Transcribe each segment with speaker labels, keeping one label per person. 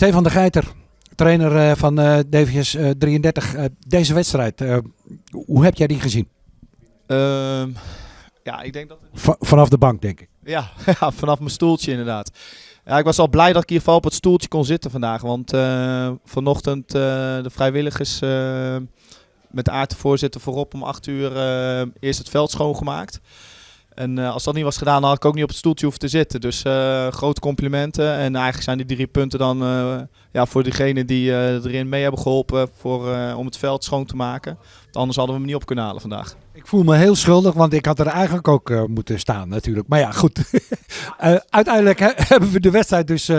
Speaker 1: Stefan de Geiter, trainer eh, van eh DVS eh, 33. Eh, deze wedstrijd, hoe heb jij die gezien?
Speaker 2: Ehm, ja, ik denk dat...
Speaker 1: Va- vanaf de bank, denk ik.
Speaker 2: Ja, ja, vanaf mijn stoeltje inderdaad. Ja, ik was al blij dat ik in ieder geval op het stoeltje kon zitten vandaag. Want vanochtend eh, de vrijwilligers met de aard de voorzitter voorop om 8 uur eerst het veld schoongemaakt. En eh, als dat niet was gedaan, dan had ik ook niet op het stoeltje hoeven te zitten. Dus eh, grote complimenten. En eigenlijk zijn die drie punten dan eh, ja, voor diegenen die erin mee hebben geholpen voor, om het veld schoon te maken. Want anders hadden we hem niet op kunnen halen vandaag.
Speaker 1: Ik voel me heel schuldig, want ik had er eigenlijk ook moeten staan natuurlijk. Maar ja, goed. Uiteindelijk he- hebben we de wedstrijd dus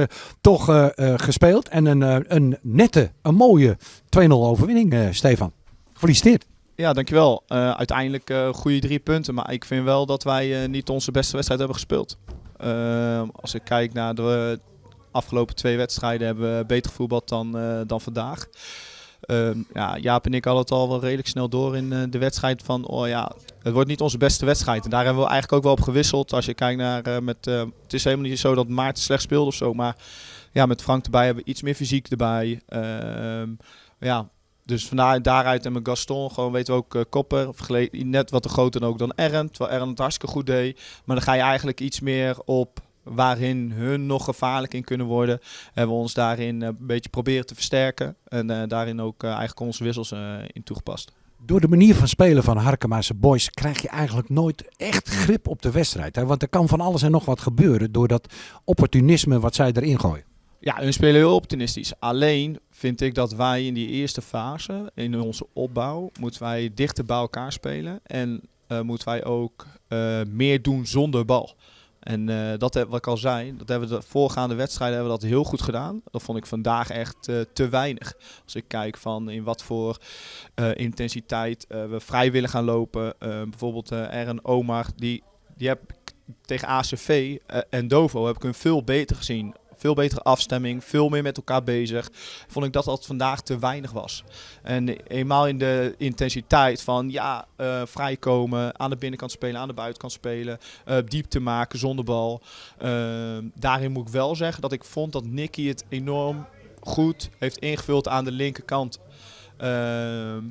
Speaker 1: toch gespeeld. En een, een nette, een mooie 2-0 overwinning, Stefan. Gefeliciteerd.
Speaker 2: Ja, dankjewel. Eh uiteindelijk eh goede drie punten. Maar ik vind wel dat wij eh, niet onze beste wedstrijd hebben gespeeld. Eh, als ik kijk naar de afgelopen twee wedstrijden hebben we beter gevoetbald dan, dan vandaag. Ehm, ja, Jaap en ik hadden het al wel redelijk snel door in de wedstrijd van, oh ja, het wordt niet onze beste wedstrijd. En daar hebben we eigenlijk ook wel op gewisseld. Als je kijkt naar, met, het is helemaal niet zo dat Maarten slecht speelde of zo, maar ja, met Frank erbij hebben we iets meer fysiek erbij. Ehm, ja, dus vandaar daaruit en met Gaston, gewoon weten we ook vergele- net wat te groter ook dan Ern, terwijl Ern het hartstikke goed deed. Maar dan ga je eigenlijk iets meer op waarin hun nog gevaarlijk in kunnen worden. Hebben we ons daarin eh, een beetje proberen te versterken en eh, daarin ook eh, eigenlijk onze wissels in toegepast.
Speaker 1: Door de manier van spelen van Harkema's Boys krijg je eigenlijk nooit echt grip op de wedstrijd. Hè? Want er kan van alles en nog wat gebeuren door dat opportunisme wat zij erin gooien.
Speaker 2: Ja, hun spelen heel optimistisch. Alleen vind ik dat wij in die eerste fase, in onze opbouw, moeten wij dichter bij elkaar spelen. En eh, moeten wij ook eh, meer doen zonder bal. En eh, dat wat ik al zei, dat hebben we de voorgaande wedstrijden hebben dat heel goed gedaan. Dat vond ik vandaag echt te weinig. Als ik kijk van in wat voor intensiteit we vrij willen gaan lopen. Bijvoorbeeld Ern Omar, die, die heb ik tegen ACV en Dovo heb ik hun veel beter gezien. Veel betere afstemming, veel meer met elkaar bezig. Vond ik dat dat vandaag te weinig was. En eenmaal in de intensiteit van ja, eh, vrijkomen, aan de binnenkant spelen, aan de buitenkant spelen, eh, diepte maken zonder bal. Ehm, daarin moet ik wel zeggen dat ik vond dat Nicky het enorm goed heeft ingevuld aan de linkerkant. Ehm,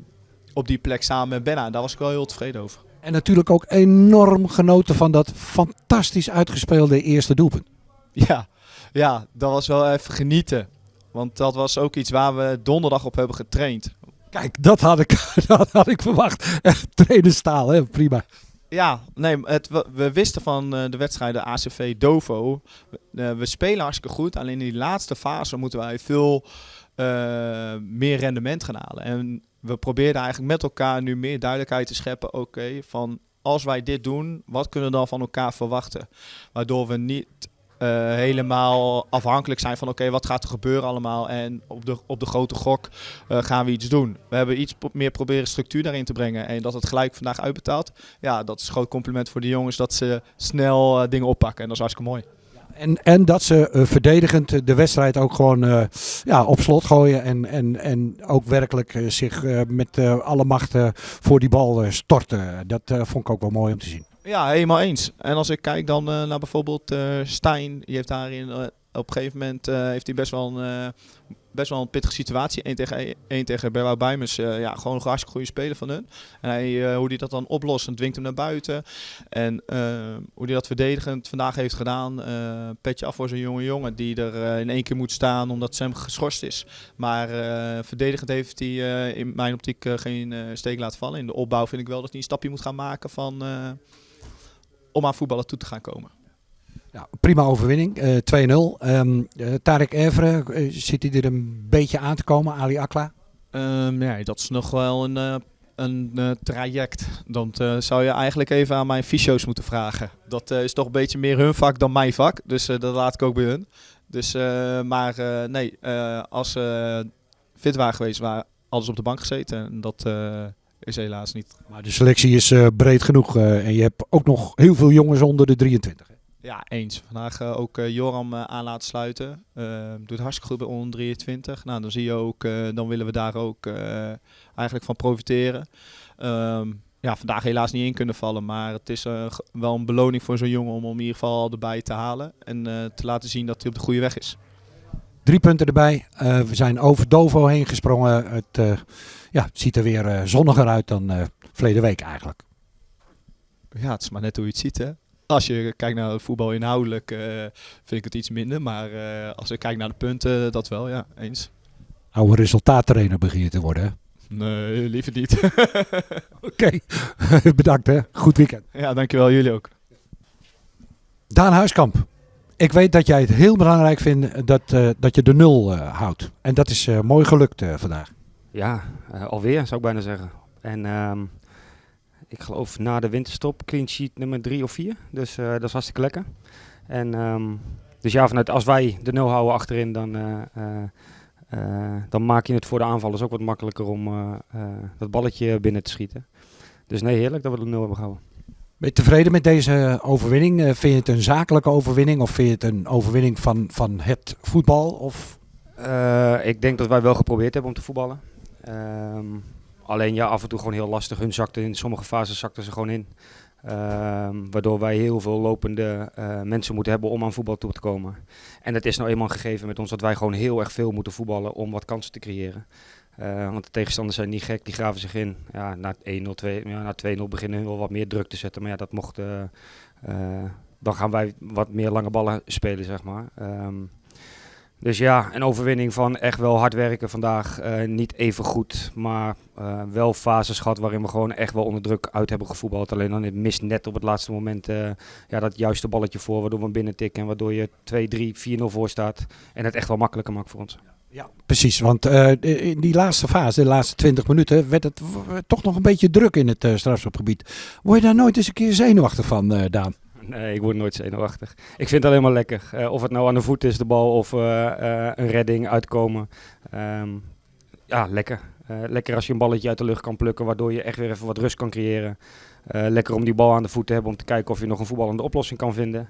Speaker 2: op die plek samen met Benna. Daar was ik wel heel tevreden over.
Speaker 1: En natuurlijk ook enorm genoten van dat fantastisch uitgespeelde eerste doelpunt.
Speaker 2: Ja, ja, dat was wel even genieten. Want dat was ook iets waar we donderdag op hebben getraind.
Speaker 1: Kijk, dat had ik, dat had ik verwacht. Trainerstaal, hè? prima.
Speaker 2: Ja, nee, het, we, wisten van eh, de wedstrijden ACV Dovo. Eh, we spelen hartstikke goed. Alleen in die laatste fase moeten wij veel eh, meer rendement gaan halen. En we probeerden eigenlijk met elkaar nu meer duidelijkheid te scheppen. Oké, van als wij dit doen, wat kunnen we dan van elkaar verwachten? Waardoor we niet helemaal afhankelijk zijn van oké, wat gaat er gebeuren allemaal? En op de, op de grote gok eh, gaan we iets doen. We hebben iets meer proberen structuur daarin te brengen. En dat het gelijk vandaag uitbetaalt. Ja, dat is een groot compliment voor de jongens dat ze snel eh, dingen oppakken. En dat is hartstikke mooi.
Speaker 1: En, en dat ze eh, verdedigend de wedstrijd ook gewoon eh, ja, op slot gooien. En, en, en ook werkelijk eh, zich eh, met eh, alle macht eh, voor die bal eh, storten. Dat eh, vond ik ook wel mooi om te zien.
Speaker 2: Ja, helemaal eens. En als ik kijk dan eh, naar bijvoorbeeld eh Stijn, die heeft daarin eh, op een gegeven moment heeft hij best wel een, best wel een pittige situatie. 1 tegen 1 tegen Berwouw Bijmers. ja, gewoon een hartstikke goede speler van hun. En hij, hoe hij dat dan oplost en dwingt hem naar buiten. En hoe hij dat verdedigend vandaag heeft gedaan. petje af voor zo'n jonge jongen die er in één keer moet staan omdat Sam geschorst is. Maar verdedigend heeft hij in mijn optiek geen steek laten vallen. In de opbouw vind ik wel dat hij een stapje moet gaan maken van, om aan voetballen toe te gaan komen.
Speaker 1: Ja, prima overwinning, eh 2-0. Ehm eh, Tarek Evre, eh, zit hij er een beetje aan te komen, Ali Akla?
Speaker 2: Ehm, nee, dat is nog wel een, eh, een eh, traject. Dan eh, zou je eigenlijk even aan mijn fysio's moeten vragen. Dat eh, is toch een beetje meer hun vak dan mijn vak. Dus eh, dat laat ik ook bij hun. Dus, eh, maar eh, nee, eh, als ze fit waren geweest, waren alles op de bank gezeten. En dat eh, is helaas niet.
Speaker 1: Maar de selectie is eh, breed genoeg eh, en je hebt ook nog heel veel jongens onder de 23. hè?
Speaker 2: Ja, eens. Vandaag eh, ook Joram aan laten sluiten. Eh, doet hartstikke goed bij onder 23. Nou, dan zie je ook, dan willen we daar ook eigenlijk van profiteren. Ehm, ja, vandaag helaas niet in kunnen vallen, maar het is wel een beloning voor zo'n jongen om hem in ieder geval erbij te halen. En te laten zien dat hij op de goede weg is.
Speaker 1: Drie punten erbij. Eh, we zijn over Dovo heen gesprongen. Het, eh, ja, het ziet er weer eh, zonniger uit dan verleden week eigenlijk.
Speaker 2: Ja, het is maar net hoe je het ziet, hè. Als je kijkt naar het voetbal inhoudelijk, vind ik het iets minder. Maar als ik kijk naar de punten, dat wel, ja, eens.
Speaker 1: Oude resultaattrainer begin je te worden. hè?
Speaker 2: Nee, liever niet.
Speaker 1: Oké, bedankt hè. Goed weekend.
Speaker 2: ja, dankjewel. Jullie ook.
Speaker 1: Daan Huiskamp. Ik weet dat jij het heel belangrijk vindt dat, eh, dat je de nul eh, houdt. En dat is eh, mooi gelukt eh, vandaag.
Speaker 3: Ja, eh, alweer zou ik bijna zeggen. En ehm, ik geloof na de winterstop clean sheet nummer drie of vier. Dus eh, dat is hartstikke lekker. En ehm, dus ja, vanuit als wij de nul houden achterin, dan, eh, eh, eh, dan maak je het voor de aanvallers ook wat makkelijker om eh, eh, dat balletje binnen te schieten. Dus nee, heerlijk dat we de nul hebben gehouden.
Speaker 1: Ben je tevreden met deze overwinning? Eh, vind je het een zakelijke overwinning of vind je het een overwinning van, van het voetbal? Of...
Speaker 3: Eh, ik denk dat wij wel geprobeerd hebben om te voetballen. Ehm, alleen ja, af en toe gewoon heel lastig. Hun zakte in sommige fases zakten ze gewoon in. Ehm, waardoor wij heel veel lopende eh, mensen moeten hebben om aan voetbal toe te komen. En het is nou eenmaal gegeven met ons dat wij gewoon heel erg veel moeten voetballen om wat kansen te creëren. Eh, want de tegenstanders zijn niet gek, die graven zich in. Ja, na 1-0, 2, ja, na 2-0 beginnen hun wel wat meer druk te zetten. Maar ja, dat mocht. eh, eh, dan gaan wij wat meer lange ballen spelen, zeg maar. Ehm, dus ja, een overwinning van echt wel hard werken vandaag. Niet even goed, maar wel fases gehad waarin we gewoon echt wel onder druk uit hebben gevoetbald. Alleen dan het mist net op het laatste moment ja, dat juiste balletje voor, waardoor we binnen tikken. En waardoor je 2, 3, 4-0 voor staat. En het echt wel makkelijker maakt voor ons.
Speaker 1: Ja, precies. Want eh, in die laatste fase, de laatste 20 minuten, werd het toch nog een beetje druk in het uh, strafschopgebied. Word je daar nooit eens een keer zenuwachtig van, eh, Daan?
Speaker 3: Nee, ik word nooit zenuwachtig. Ik vind het alleen maar lekker. Eh, of het nou aan de voet is, de bal, of eh, eh, een redding, uitkomen. Ehm, ja, lekker. Eh, lekker als je een balletje uit de lucht kan plukken, waardoor je echt weer even wat rust kan creëren. Eh, lekker om die bal aan de voet te hebben om te kijken of je nog een voetballende oplossing kan vinden.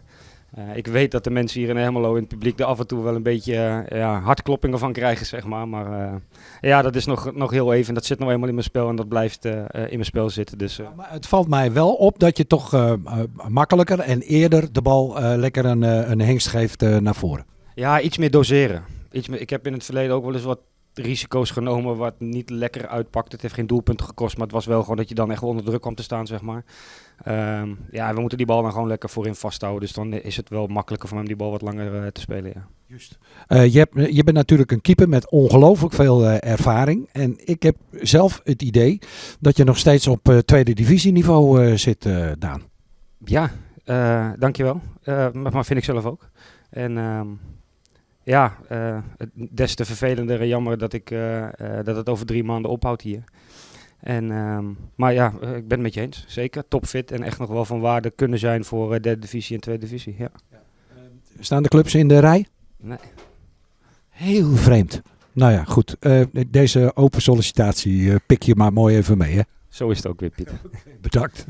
Speaker 3: Eh, ik weet dat de mensen hier in Hermelo in het publiek er af en toe wel een beetje eh, ja, hartkloppingen van krijgen, zeg maar. Maar eh, ja, dat is nog, nog heel even. Dat zit nou eenmaal in mijn spel en dat blijft in mijn spel zitten. Dus eh,
Speaker 1: Maar het valt mij wel op dat je toch makkelijker en eerder de bal lekker een, een hengst geeft naar voren.
Speaker 3: Ja, iets meer doseren. Iets meer, ik heb in het verleden ook wel eens wat risico's genomen wat niet lekker uitpakt. Het heeft geen doelpunten gekost, maar het was wel gewoon dat je dan echt onder druk kwam te staan, zeg maar. Ehm, ja, we moeten die bal dan gewoon lekker voorin vasthouden. Dus dan is het wel makkelijker voor hem die bal wat langer eh, te spelen, ja.
Speaker 1: Juist. je, hebt, je bent natuurlijk een keeper met ongelooflijk veel eh, ervaring. En ik heb zelf het idee dat je nog steeds op eh, tweede divisieniveau eh, zit, eh, Daan.
Speaker 3: Ja, eh, dankjewel. Eh maar maar vind ik zelf ook. En ehm, ja, eh, het des te vervelender en jammer dat, ik, eh, eh, dat het over drie maanden ophoudt hier. En, ehm, maar ja, ik ben het met je eens. Zeker. Topfit en echt nog wel van waarde kunnen zijn voor derde divisie en tweede divisie. Ja.
Speaker 1: Staan de clubs in de rij?
Speaker 3: Nee.
Speaker 1: Heel vreemd. Nou ja, goed. Deze open sollicitatie pik je maar mooi even mee. Hè?
Speaker 3: Zo is het ook weer, Pieter.
Speaker 1: Bedankt.